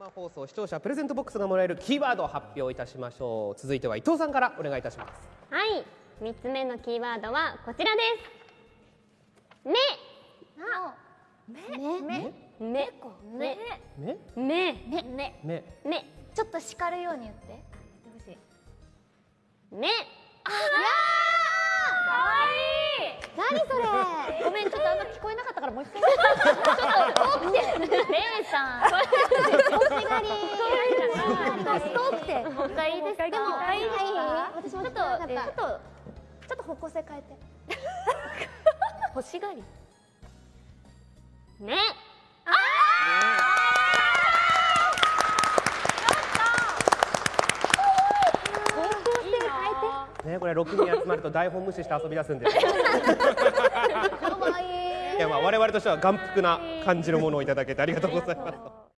生放送視聴者プレゼントボックスがもらえるキーワードを発表いたしましょう。続いては伊藤さんからお願いいたします。はい。三つ目のキーワードはこちらです。目。目目。目。目。目？目。目。目。目。目ちょっと叱るように言って。言ってほしい目何それ？ごめんちょっとあんま聞こえなかったからもう一回レイさん欲しがり遠くてもう一回いいですか？でもはいいいですか私もちょっとちょっとえーちょっと方向性変えて欲しがり。目方向性変えね。これ6人集まると台本無視して遊び出すんで。い てかわい。いやまあ我々としては眼福な感じのものをいただけてありがとうございます